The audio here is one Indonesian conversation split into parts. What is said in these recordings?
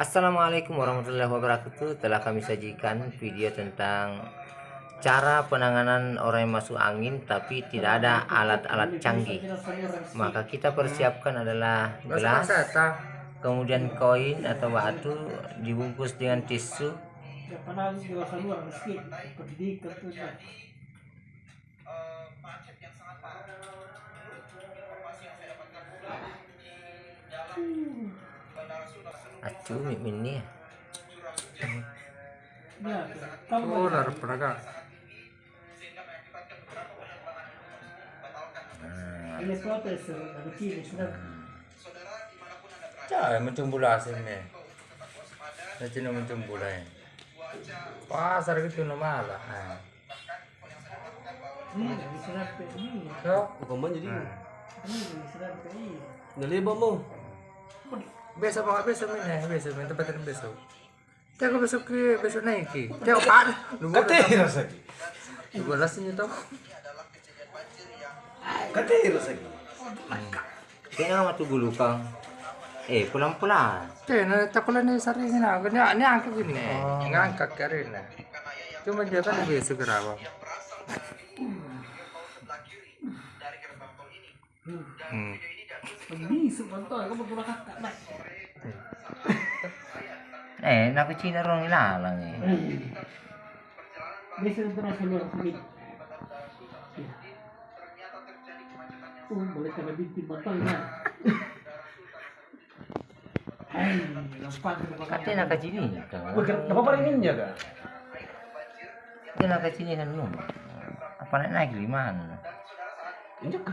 Assalamualaikum warahmatullahi wabarakatuh. Telah kami sajikan video tentang Cara penanganan orang yang masuk angin Tapi tidak ada alat-alat canggih. Maka kita persiapkan adalah gelas Kemudian koin atau batu Dibungkus dengan tisu. Acu ini ya Oh, naruh peraga. Ini protes, ada kiri, sudah. Cah, macam bola nak macam bola ni. Pasar gitu nama lah. Diserap jadi diserap. Nalibang mo. Besok apa besok ni? Besok ni tempat ni besok. Tiada besok ke besok naik ke. Tiada pak. Katero sagi. Dua belas ni tu. Katero sagi. Kaya nga matugulu kang Eh pulang-pulang Tiada na takulan ni sari ni na. Ni ni angkat gini. Ngangkat keren na. Cuma dia kan besok kerawa. Hmm. Ini kamu kakak nak. Eh nakucina ron ilalang eh terus keluar sini. Oh, boleh kena binti batal kan? Kan Apa naik naik lima Injak ka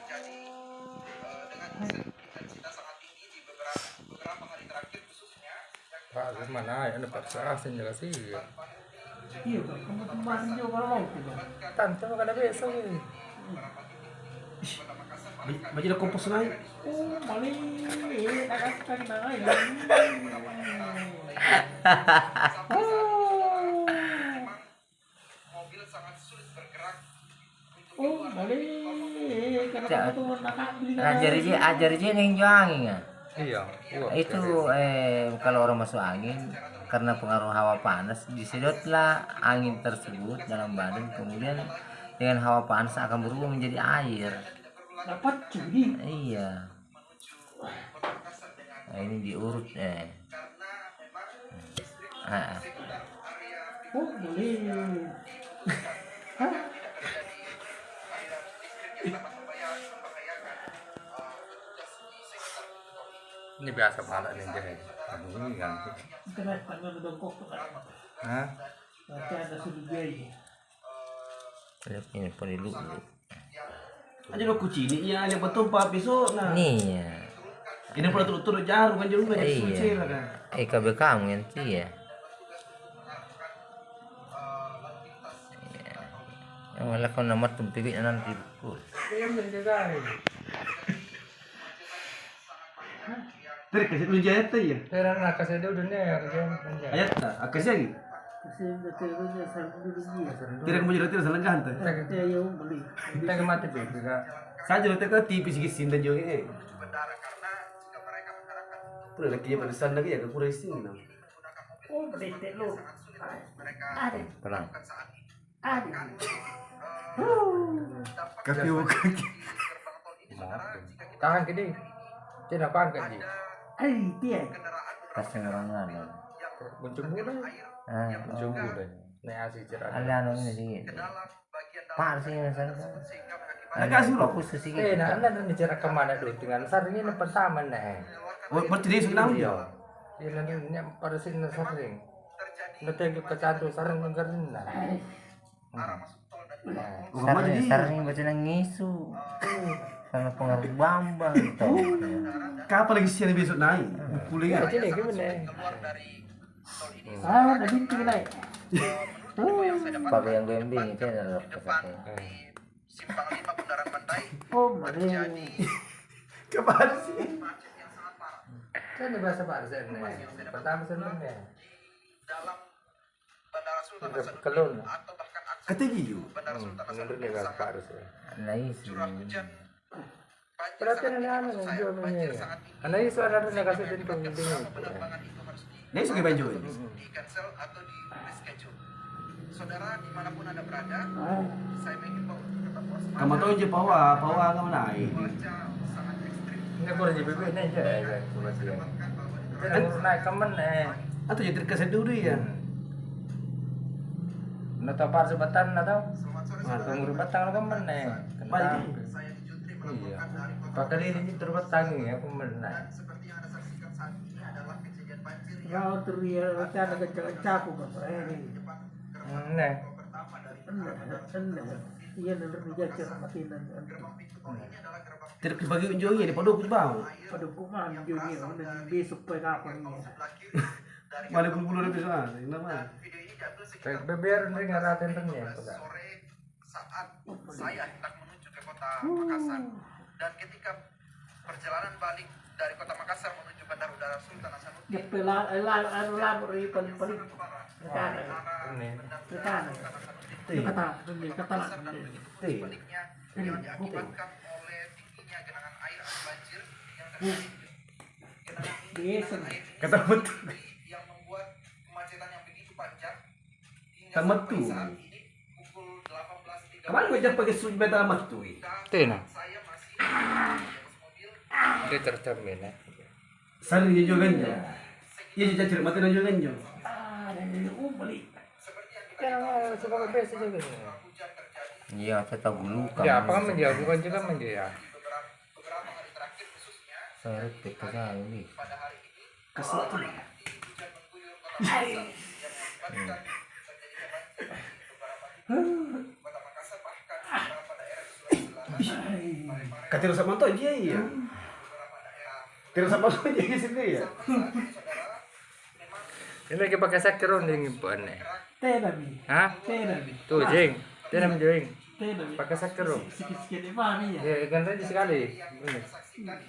Pak, mana ya? Paksa sih. Iya, kamu kemarin juga mau tuh. Tante makan ada besok ni. Baca dah kompos naik. Oh. Eh. Oh, maling. Karena Cak. kamu tuh nak beli Ajar aja, ajar neng angin ya. Iya. Itu eh kalau orang masuk angin karena pengaruh hawa panas disedotlah angin tersebut dalam badan kemudian dengan hawa panas akan berubah menjadi air. dapat curi. Iya. Nah, ini diurut eh. Ah, ah. Oh, maling. Hah? Ini biasa malah nih deh. Ini kan. Kena tangan dongkok tuh kan. Hah? Nanti ada sudah biaya. Ini perlu Aja lo kucing ni iya yang betul pak besok nah. Nih ya. Ini pula turut-turut jarum kan jarum banyak Iya. suci lah kan. Eh KB kamu nanti ya. Iya. Yang malah kau nama tumpik nanti. Dia menjaga. Tadi kasih lu jaya tu ya. Kira nak kasih dia udah nih kerja. Ayat tak? Akasih lagi. Kasi nagkaroon sa dulu niya. Tidak kamu jadi tidak salah mali. Kita ke mati juga. Saya jadi tak tipis sikit sinda jo eh. Pura lagi ya pada sana lagi ya ke pura sini nah. Oh, bete lo. Ada, Perang. ada. Kaki bukan. Tahan ke dia. Tidak apa kan dia. Ay, dia. Kasih orang lain. Buncung muda. Ah, Buncung muda. Nih asik cerah. ada anu ini sih. Pak sih misalnya. Nakasih lo. Fokus sih. Eh, nah, anda bicara ke mana dulu dengan sarnya yang pertama nih. Berarti dia sudah Iya. Dia nanti nya pada sini sering. Nanti ke kecantu sarang mengkerin nah. Sarang sarang baca nang Sama pengaruh bambang gitu. Kapan lagi siapa besok naik? Kuliah. Jadi gimana? Ah, nabinti na eh. pakai yang gembing itu adalah kesaknya Oh, mana? Kapan sih? Kan di bahasa Pak Arsen Pertama sebenarnya. Kelun. Ketinggi yuk. Menurut dia bahasa Pak Arsen. nah isi Berarti ini anu yang jual itu ada yang kasih tentu dingin. Ini suka banjo ini. di cancel atau di reschedule. Saudara di mana pun anda berada, Ah, saya mengimbau untuk tetap waspada. Kamu tahu je pawa, pawa kamu naik. Ini kurang ini aja ya. Naik kemen eh. Atau jadi terkesan dulu ya. Nata par sebatan. Selamat sore tunggu batang lo kemen eh. Kentang. Iya. diri ini terbatang ya kemen nah. dan seperti yang anda saksikan saat ini adalah kejadian banjir yang Kau teriak rencana kencang aku ke ini. Nah. Iya, nanti tol ini adalah gerbang Tidak bagi unjungnya di pondok bau. Pada kuman juga, udah besok pe kapan ya. dari Mana bulu-bulu dari sana. Ini beber nih ngaratin tengnya. sore saat saya hendak kota Makassar dan ketika perjalanan balik dari kota Makassar menuju Bandar Udara Sultan Hasanuddin Ya anu yang diakibatkan oleh tingginya genangan air atau banjir yang terjadi genangan betul. yang membuat kemacetan yang begitu panjang hingga Tamat sampai tuh. saat ini pukul 18.30 Kemarin gue jangan pakai suj beta amat tuh. Tena. Dia tercermin ya. Sari dia juga ganjo. Iya jadi cerita mati dan juga ganjo. Ah, ini umbali. Kan suka biasa juga. iya saya tahu luka Ya apa kan menjauh bukan juga hari terakhir khususnya saya hari ini Kesel tuh. hujan mengguyur kota Makassar yang mengakibatkan terjadinya banjir di beberapa titik kota Makassar bahkan di beberapa daerah di Sulawesi Kata rusak mantu aja iya. Tidak rusak mantu aja sini ya. Ini lagi pakai sakron yang ibuan nih. Tena bi, Hah? tena bi, Tuh jeng. Dia namanya jeng. tena bi. Pakai sakron. Sikit-sikit ini mana ya? Ya kan tadi sekali. Ini. saksikan